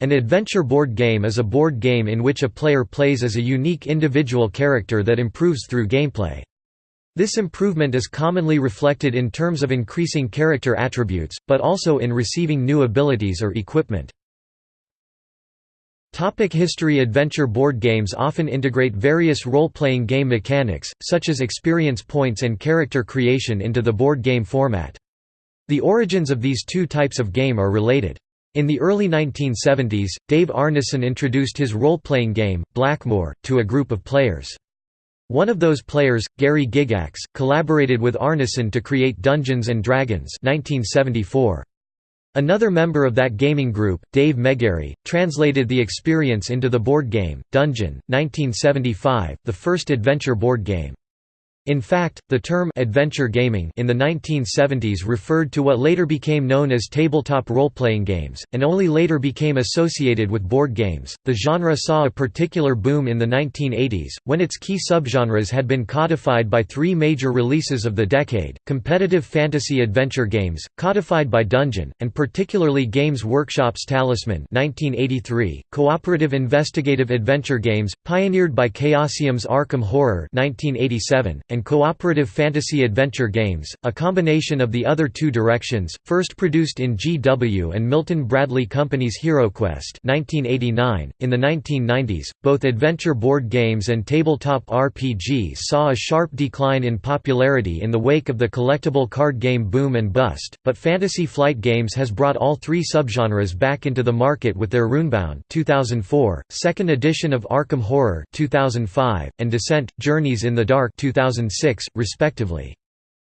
An adventure board game is a board game in which a player plays as a unique individual character that improves through gameplay. This improvement is commonly reflected in terms of increasing character attributes, but also in receiving new abilities or equipment. Topic history Adventure board games often integrate various role-playing game mechanics, such as experience points and character creation into the board game format. The origins of these two types of game are related. In the early 1970s, Dave Arneson introduced his role-playing game, Blackmoor, to a group of players. One of those players, Gary Gygax, collaborated with Arneson to create Dungeons & Dragons 1974. Another member of that gaming group, Dave Megarry, translated the experience into the board game, Dungeon, 1975, the first adventure board game. In fact, the term adventure gaming in the 1970s referred to what later became known as tabletop role-playing games, and only later became associated with board games. The genre saw a particular boom in the 1980s, when its key subgenres had been codified by three major releases of the decade: competitive fantasy adventure games, codified by Dungeon, and particularly Games Workshop's Talisman (1983), cooperative investigative adventure games, pioneered by Chaosium's Arkham Horror (1987), and cooperative fantasy adventure games, a combination of the other two directions, first produced in GW and Milton Bradley Company's HeroQuest 1989. .In the 1990s, both adventure board games and tabletop RPGs saw a sharp decline in popularity in the wake of the collectible card game boom and bust, but Fantasy Flight Games has brought all three subgenres back into the market with their Runebound 2004, second edition of Arkham Horror 2005, and Descent: Journeys in the Dark 2006 2006, respectively.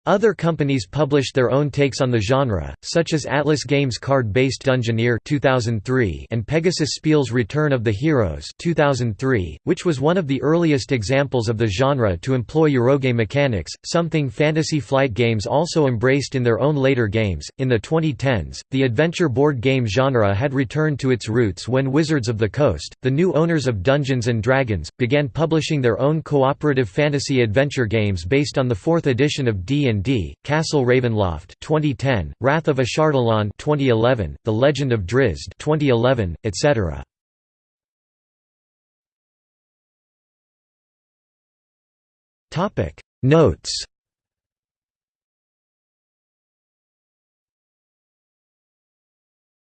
Other companies published their own takes on the genre, such as Atlas Games card-based Dungeoneer 2003 and Pegasus Spiel's Return of the Heroes 2003, which was one of the earliest examples of the genre to employ Eurogame mechanics, something Fantasy Flight Games also embraced in their own later games. In the 2010s, the adventure board game genre had returned to its roots when Wizards of the Coast, the new owners of Dungeons Dragons, began publishing their own cooperative fantasy adventure games based on the 4th edition of D&D D, Castle Ravenloft 2010, Wrath of Ashardalon 2011, The Legend of Drizzt 2011, etc. Notes